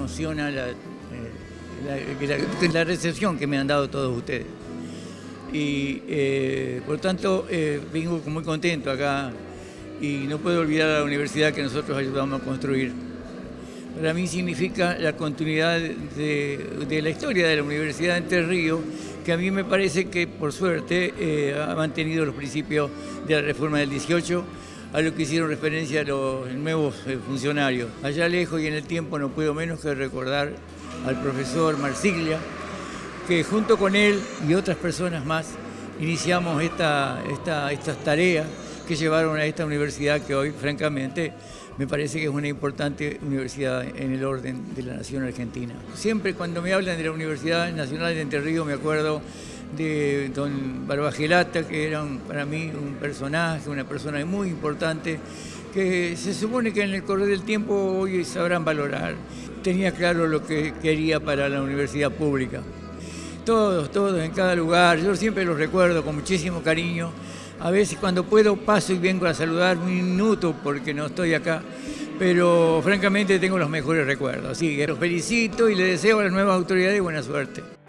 emociona la, eh, la, recepción que me han dado todos ustedes. Y eh, por tanto, eh, vengo muy contento acá y no puedo olvidar la universidad que nosotros ayudamos a construir. Para mí significa la continuidad de, de la historia de la Universidad de Entre Ríos, que a mí me parece que por suerte ha mantenido los principios de la reforma del 18, a lo que hicieron referencia los nuevos eh, funcionarios. Allá lejos y en el tiempo no puedo menos que recordar al profesor Marsiglia, que junto con él y otras personas más iniciamos esta, esta, estas tareas que llevaron a esta universidad que hoy, francamente, me parece que es una importante universidad en el orden de la nación argentina. Siempre cuando me hablan de la Universidad Nacional de Entre Ríos me acuerdo de don Barbagelata, que era para mí un personaje, una persona muy importante, que se supone que en el correr del tiempo hoy sabrán valorar. Tenía claro lo que quería para la universidad pública. Todos, todos, en cada lugar, yo siempre los recuerdo con muchísimo cariño. A veces cuando puedo paso y vengo a saludar un minuto porque no estoy acá, pero francamente tengo los mejores recuerdos. Así que los felicito y les deseo a las nuevas autoridades buena suerte.